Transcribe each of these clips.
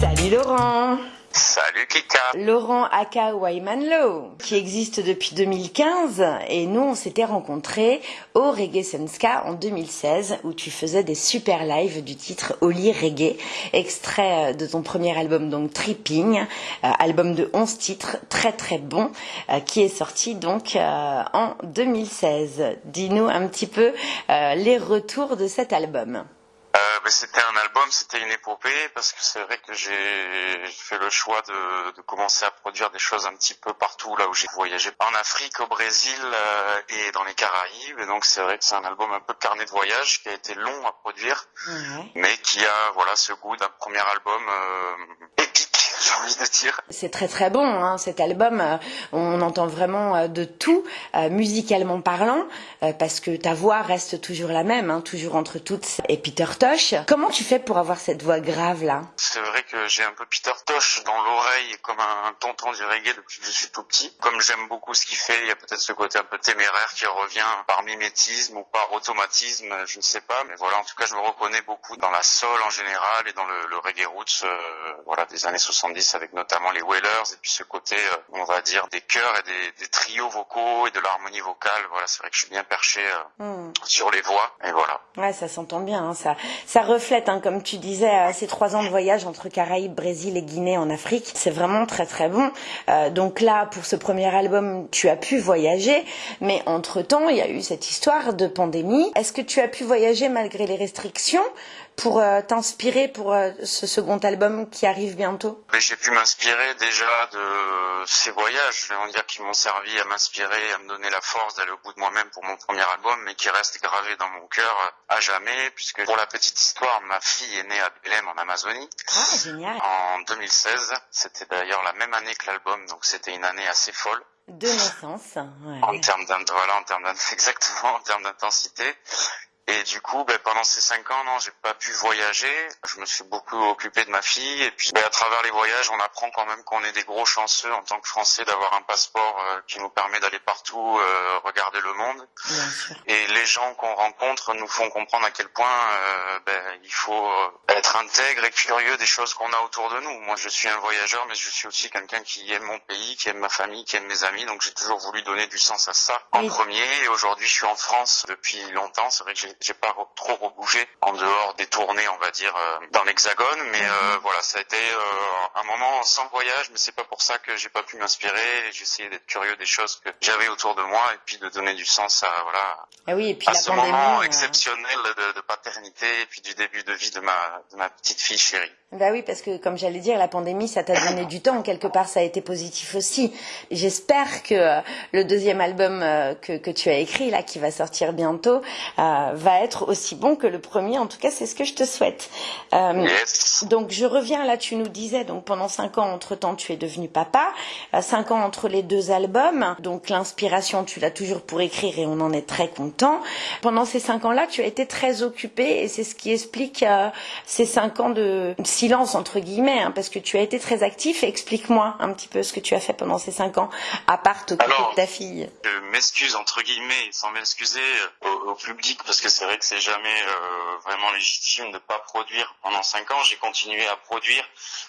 Salut Laurent Salut Laurent Aka Waymanlo, qui existe depuis 2015 et nous on s'était rencontrés au Reggae Senska en 2016 où tu faisais des super lives du titre Oli Reggae, extrait de ton premier album donc Tripping, euh, album de 11 titres très très bon euh, qui est sorti donc euh, en 2016. Dis-nous un petit peu euh, les retours de cet album. Ben, c'était un album, c'était une épopée parce que c'est vrai que j'ai fait le choix de, de, commencer à produire des choses un petit peu partout là où j'ai voyagé, en Afrique, au Brésil euh, et dans les Caraïbes. Et donc c'est vrai que c'est un album un peu carnet de voyage qui a été long à produire, Ouais. mais qui a voilà ce goût d'un premier album euh, épique, j'ai envie de dire. C'est très très bon hein, cet album. euh, On entend vraiment euh, de tout, euh, musicalement parlant, parce que ta voix reste toujours la même, hein, toujours entre toutes et Peter Tosh. Comment tu fais pour avoir cette voix grave là? C'est vrai que j'ai un peu Peter Tosh dans l'oreille comme un tonton du reggae depuis que je suis tout petit. Comme j'aime beaucoup ce qu'il fait, il y a peut-être ce côté un peu téméraire qui revient par mimétisme ou par automatisme, je ne sais pas. Mais voilà, en tout cas, je me reconnais beaucoup dans la soul en général et dans le, le reggae roots, euh, voilà, des années 70 avec notamment les Wailers et puis ce côté, euh, on va dire, des chœurs et des, des trios vocaux et de l'harmonie vocale. Voilà, c'est vrai que je suis bien perché euh, Hmm. sur les voix et voilà. Ouais, ça s'entend bien. hein, ça, ça reflète, hein, comme tu disais, euh, ces trois ans de voyage entre Caraïbes, Brésil et Guinée en Afrique. C'est vraiment très très bon. Euh, donc là, pour ce premier album, tu as pu voyager, mais entre temps, il y a eu cette histoire de pandémie. Est-ce que tu as pu voyager malgré les restrictions? Pour euh, t'inspirer pour euh, ce second album qui arrive bientôt? J'ai pu m'inspirer déjà de ces voyages, je vais dire, qui m'ont servi à m'inspirer, à me donner la force d'aller au bout de moi-même pour mon premier album, mais qui reste gravé dans mon cœur à jamais, puisque pour la petite histoire, ma fille est née à Belém en Amazonie Ah, génial. en 2016. C'était d'ailleurs la même année que l'album, donc c'était une année assez folle De naissance. en Ouais. termes voilà, en termes d'int- exactement en termes d'intensité. Et du coup, ben, pendant ces cinq ans, non, j'ai pas pu voyager. Je me suis beaucoup occupé de ma fille. Et puis, ben, à travers les voyages, on apprend quand même qu'on est des gros chanceux en tant que Français d'avoir un passeport euh, qui nous permet d'aller partout, euh, regarder le monde. Et les gens qu'on rencontre nous font comprendre à quel point euh, ben, il faut euh, être intègre et curieux des choses qu'on a autour de nous. Moi, je suis un voyageur, mais je suis aussi quelqu'un qui aime mon pays, qui aime ma famille, qui aime mes amis. Donc, j'ai toujours voulu donner du sens à ça en Oui. premier. Et aujourd'hui, je suis en France depuis longtemps. C'est vrai que j'ai- j'ai pas re- trop rebougé en dehors des tournées, on va dire, euh, dans l'Hexagone. Mais euh, voilà, ça a été euh, un moment sans voyage, mais c'est pas pour ça que j'ai pas pu m'inspirer. J'ai essayé d'être curieux des choses que j'avais autour de moi et puis de donner du sens à voilà Ah oui, et puis à ce pandémie. moment exceptionnel de, de paternité et puis du début de vie de ma, de ma petite fille chérie. Bah oui, parce que comme j'allais dire, la pandémie, ça t'a donné du temps. Quelque part, ça a été positif aussi. J'espère que le deuxième album que, que tu as écrit, là, qui va sortir bientôt, euh, va être aussi bon que le premier. En tout cas, c'est ce que je te souhaite. Euh, Yes. donc je reviens là, tu nous disais, donc pendant cinq ans, entre-temps, tu es devenu papa. Euh, cinq ans entre les deux albums. Donc l'inspiration, tu l'as toujours pour écrire et on en est très content. Pendant ces cinq ans-là, tu as été très occupé et c'est ce qui explique euh, ces cinq ans de silence, entre guillemets, hein, parce que tu as été très actif. Explique-moi un petit peu ce que tu as fait pendant ces cinq ans, à part t'occuper de ta fille. Je m'excuse entre guillemets, sans m'excuser au, au public parce que c'est vrai que c'est jamais euh, vraiment légitime de pas produire pendant cinq ans. J'ai continué à produire,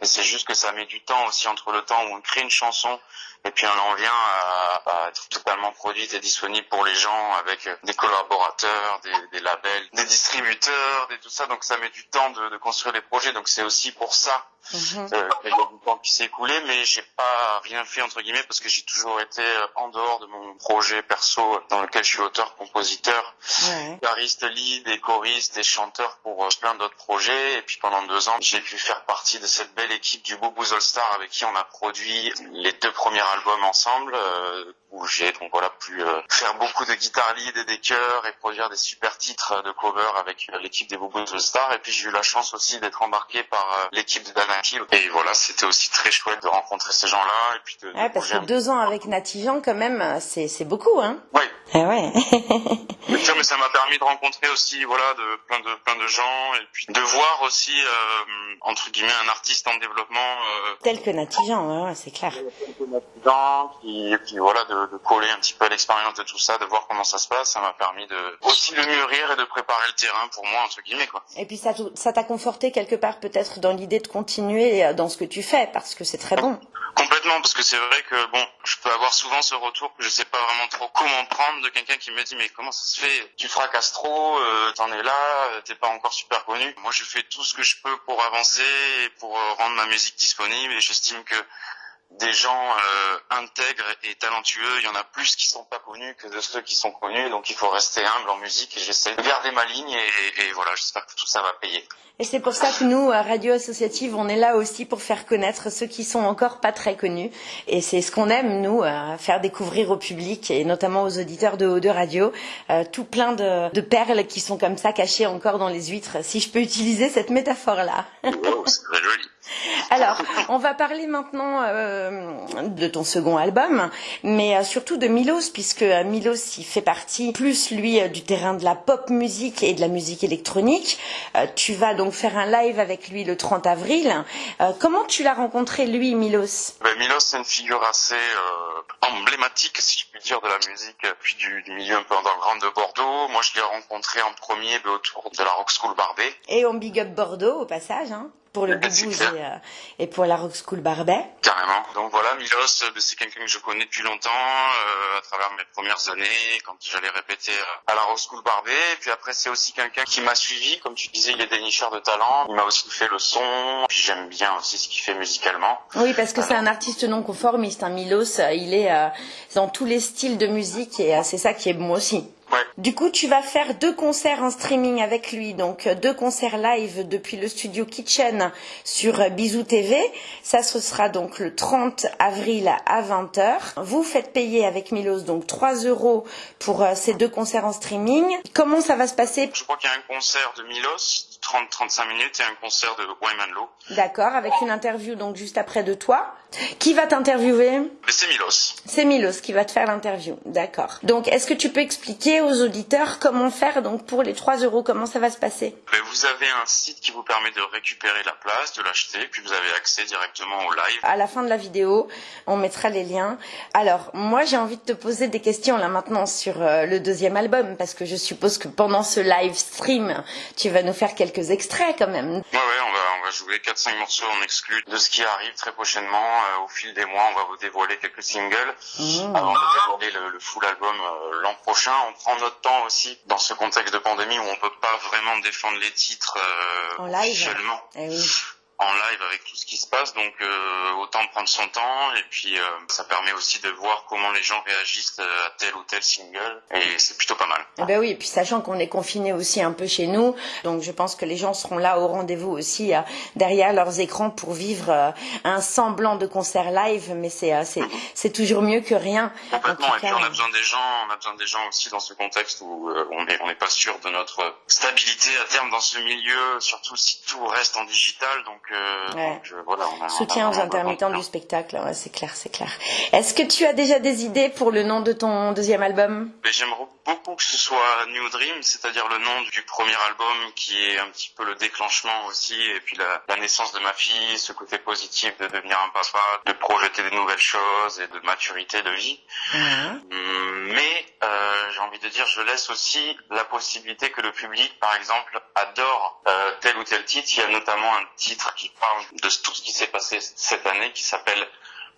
mais c'est juste que ça met du temps aussi entre le temps où on crée une chanson et puis on en vient à, à être totalement produite et disponible pour les gens avec des collaborateurs, des, des labels, des distributeurs, des tout ça. Donc ça met du temps de, de construire les projets. Donc c'est aussi pour ça Mhm. euh, il y a du temps qui s'est écoulé, mais j'ai pas rien fait entre guillemets parce que j'ai toujours été euh, en dehors de mon projet perso dans lequel je suis auteur, compositeur, guitariste, lead et choriste et chanteur pour euh, plein d'autres projets. Et puis pendant deux ans, j'ai pu faire partie de cette belle équipe du Bobo All Star avec qui on a produit les deux premiers albums ensemble, euh, où j'ai donc voilà pu euh, faire beaucoup de guitare lead et des chœurs et produire des super titres de cover avec euh, l'équipe des Bobo All Star. Et puis j'ai eu la chance aussi d'être embarqué par euh, l'équipe de Danaki. Et voilà, c'était aussi très chouette de rencontrer ces gens-là et puis de, de Ouais, parce que deux ans avec Nati Jean, quand même, euh, c'est c'est beaucoup, hein. Oui, Ah ouais. Bien sûr, mais ça m'a permis de rencontrer aussi, voilà, de plein de plein de gens et puis de voir aussi euh, entre guillemets un artiste en développement, euh, Tel que Nati Jean, ouais, ouais, c'est clair. gens qui, et puis voilà, de, de, coller un petit peu à l'expérience de tout ça, de voir comment ça se passe, ça m'a permis de aussi de mûrir et de préparer le terrain pour moi entre guillemets quoi. Et puis ça ça t'a conforté quelque part peut-être dans l'idée de continuer euh, dans ce que tu fais parce que c'est très bon. Complètement, parce que c'est vrai que bon, je peux avoir souvent ce retour que je sais pas vraiment trop comment prendre de quelqu'un qui me dit mais comment ça se fait? Tu fracasses trop, euh, t'en es là, euh, t'es pas encore super connu. Moi, je fais tout ce que je peux pour avancer et pour rendre ma musique disponible et j'estime que des gens euh, intègres et talentueux. Il y en a plus qui sont pas connus que de ceux qui sont connus. Donc il faut rester humble en musique et j'essaie de garder ma ligne et, et voilà, j'espère que tout ça va payer. Et c'est pour ça que nous, à Radio Associative, on est là aussi pour faire connaître ceux qui sont encore pas très connus. Et c'est ce qu'on aime, nous, faire découvrir au public et notamment aux auditeurs de Haut de Radio, euh, tout plein de, de, perles qui sont comme ça cachées encore dans les huîtres, si je peux utiliser cette métaphore-là. c'est très joli. Alors, on va parler maintenant euh, de ton second album, mais euh, surtout de Milos, puisque euh, Milos, il fait partie plus, lui, du terrain de la pop musique et de la musique électronique. tu vas donc faire un live avec lui le 30 avril. comment tu l'as rencontré, lui, Milos? Ben, Milos, c'est une figure assez emblématique, si je puis dire, de la musique, puis du, milieu un peu underground de Bordeaux. Moi, je l'ai rencontré en premier ben, autour de la Rock School Barbet. Et on big up Bordeaux, au passage. Hein pour le Boubouz et, euh, et, pour la Rock School Barbet. Carrément. Donc voilà, Milos, euh, c'est quelqu'un que je connais depuis longtemps, euh, à travers mes premières années, quand j'allais répéter à la Rock School Barbet. Et puis après, c'est aussi quelqu'un qui m'a suivi, comme tu disais, il est dénicheur de talent. Il m'a aussi fait le son. Puis j'aime bien aussi ce qu'il fait musicalement. Oui, parce que c'est un artiste non conformiste. Hein. Milos, il est dans tous les styles de musique et c'est ça qui est bon aussi. Du coup, tu vas faire deux concerts en streaming avec lui, donc euh, deux concerts live depuis le studio Kitchen sur euh, Bisou TV. Ça, ce sera donc le 30 avril à 20h. Vous faites payer avec Milos donc 3 euros pour euh, ces deux concerts en streaming. Comment ça va se passer? Je crois qu'il y a un concert de Milos 30-35 minutes et un concert de Wyman Low. D'accord, avec une interview donc juste après de toi. Qui va t'interviewer C'est Milos. C'est Milos qui va te faire l'interview, d'accord. Donc est-ce que tu peux expliquer aux auditeurs comment faire donc pour les 3 euros, comment ça va se passer? Ben, Vous avez un site qui vous permet de récupérer la place, de l'acheter, puis vous avez accès directement au live. À la fin de la vidéo, on mettra les liens. Alors moi j'ai envie de te poser des questions là maintenant sur euh, le deuxième album, parce que je suppose que pendant ce live stream, tu vas nous faire quelques extraits quand même. Ouais, ouais, on va, va jouer 4-5 morceaux en exclu de ce qui arrive très prochainement. Euh, au fil des mois, on va vous dévoiler quelques singles mmh. avant de dévoiler le, full album euh, l'an prochain. On prend notre temps aussi dans ce contexte de pandémie où on peut pas vraiment défendre les titres euh, en live. Seulement. Eh oui en live avec tout ce qui se passe, donc euh, autant prendre son temps et puis euh, ça permet aussi de voir comment les gens réagissent euh, à tel ou tel single et c'est plutôt pas mal. Eh ben oui, et puis sachant qu'on est confiné aussi un peu chez nous, donc je pense que les gens seront là au rendez-vous aussi derrière leurs écrans pour vivre un semblant de concert live, mais c'est c'est c'est toujours mieux que rien. Complètement. et puis on a besoin des gens, on a besoin des gens aussi dans ce contexte où on est on n'est pas sûr de notre stabilité à terme dans ce milieu, surtout si tout reste en digital, donc Soutien aux intermittents du spectacle, c'est clair, c'est clair. Est-ce que tu as déjà des idées pour le nom de ton deuxième album? J'aimerais beaucoup que ce soit New Dream, c'est-à-dire le nom du premier album qui est un petit peu le déclenchement aussi, et puis la, naissance de ma fille, ce côté positif de devenir un papa, de projeter des nouvelles choses et de maturité de vie. Hum, mais euh, j'ai envie de dire, je laisse aussi la possibilité que le public, par exemple, adore euh, tel ou tel titre. Il y a notamment un titre qui parle de tout ce qui s'est passé cette année qui s'appelle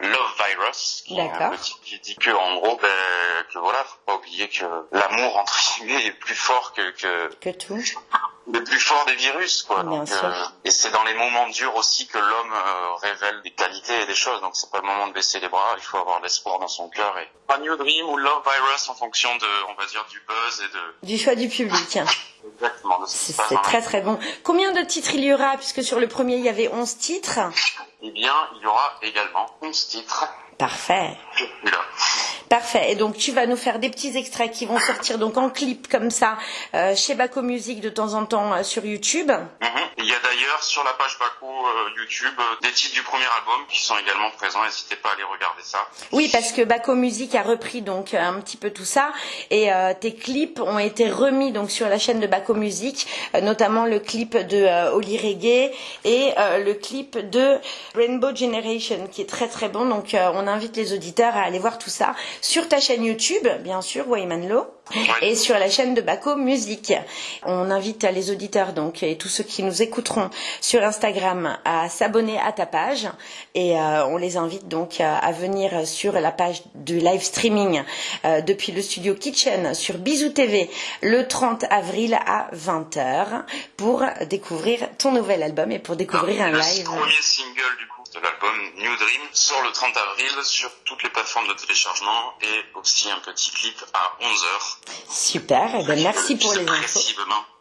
Love Virus, qui, qui dit que en gros, ben, que voilà, faut pas oublier que l'amour entre guillemets est plus fort que que, que tout, le plus fort des virus, quoi. Donc, euh, et c'est dans les moments durs aussi que l'homme euh, révèle des qualités et des choses. Donc c'est pas le moment de baisser les bras. Il faut avoir l'espoir dans son cœur et pas New Dream ou Love Virus en fonction de, on va dire, du buzz et de du choix du public. Exactement. C'est très très bon. Combien de titres il y aura? Puisque sur le premier il y avait 11 titres eh bien, il y aura également 11 titres. Parfait. Parfait. Et donc tu vas nous faire des petits extraits qui vont sortir donc en clip comme ça euh, chez Baco Music de temps en temps euh, sur YouTube. Il y a d'ailleurs sur la page Baco euh, YouTube euh, des titres du premier album qui sont également présents. N'hésitez pas à aller regarder ça. Oui, parce que Baco Music a repris donc un petit peu tout ça et euh, tes clips ont été remis donc sur la chaîne de Baco Music, notamment le clip de Oli Reggae et le clip de Rainbow Generation qui est très très bon. Donc on invite les auditeurs à aller voir tout ça sur ta chaîne YouTube, bien sûr, Wayman Low et sur la chaîne de Baco Music. On invite les auditeurs donc et tous ceux qui nous écouteront sur Instagram à s'abonner à ta page et euh, on les invite donc à, venir sur la page du live streaming euh, depuis le studio Kitchen sur Bisou TV le 30 avril à 20h pour découvrir ton nouvel album et pour découvrir un live. Premier single du coup de l'album New Dream sort le 30 avril sur toutes les plateformes de téléchargement et aussi un petit clip à 11h. Super, et eh ben merci pour les infos.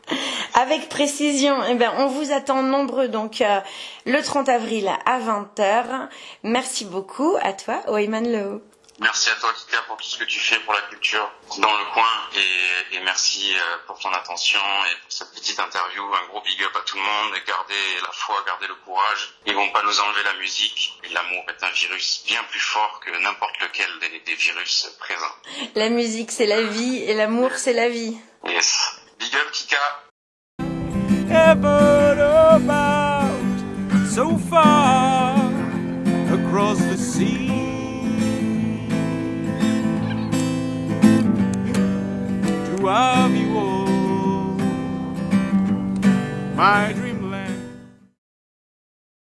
Avec précision, eh ben, on vous attend nombreux donc euh, le 30 avril à 20h. Merci beaucoup à toi, Oyman Lowe. Merci à toi, Kika, pour tout ce que tu fais pour la culture dans le coin et, et merci euh, pour ton attention et pour cette petite interview. Un gros big up à tout le monde. Gardez la foi, gardez le courage. Ils vont pas nous enlever la musique. L'amour est un virus bien plus fort que n'importe lequel des, des virus présents. La musique, c'est la vie et l'amour, c'est la vie. Yes. Big up, Kika. so far across the sea. To have you all. My dream.